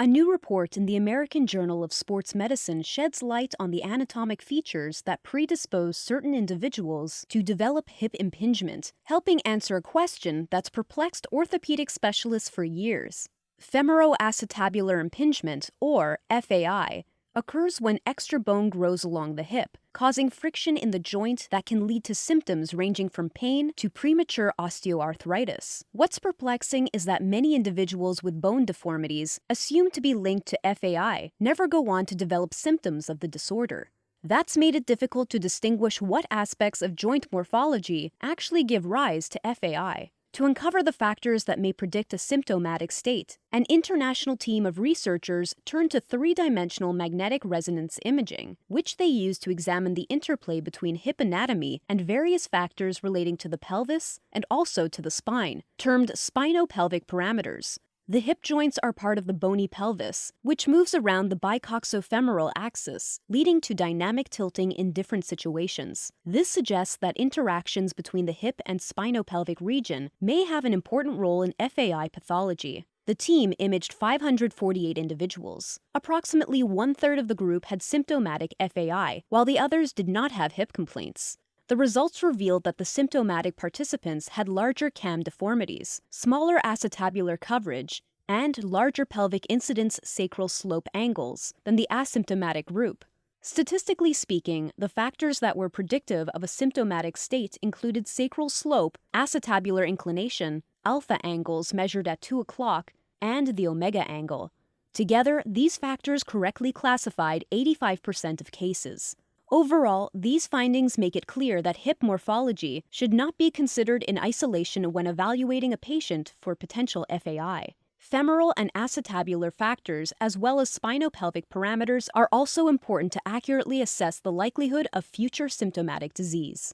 A new report in the American Journal of Sports Medicine sheds light on the anatomic features that predispose certain individuals to develop hip impingement, helping answer a question that's perplexed orthopedic specialists for years. Femoroacetabular impingement, or FAI, occurs when extra bone grows along the hip, causing friction in the joint that can lead to symptoms ranging from pain to premature osteoarthritis. What's perplexing is that many individuals with bone deformities, assumed to be linked to FAI, never go on to develop symptoms of the disorder. That's made it difficult to distinguish what aspects of joint morphology actually give rise to FAI. To uncover the factors that may predict a symptomatic state, an international team of researchers turned to three dimensional magnetic resonance imaging, which they used to examine the interplay between hip anatomy and various factors relating to the pelvis and also to the spine, termed spinopelvic parameters. The hip joints are part of the bony pelvis, which moves around the bicoxofemoral axis, leading to dynamic tilting in different situations. This suggests that interactions between the hip and spinopelvic region may have an important role in FAI pathology. The team imaged 548 individuals. Approximately one third of the group had symptomatic FAI, while the others did not have hip complaints. The results revealed that the symptomatic participants had larger cam deformities, smaller acetabular coverage, and larger pelvic incidence sacral slope angles than the asymptomatic group. Statistically speaking, the factors that were predictive of a symptomatic state included sacral slope, acetabular inclination, alpha angles measured at 2 o'clock, and the omega angle. Together, these factors correctly classified 85% of cases. Overall, these findings make it clear that hip morphology should not be considered in isolation when evaluating a patient for potential FAI. Femoral and acetabular factors, as well as spinopelvic parameters, are also important to accurately assess the likelihood of future symptomatic disease.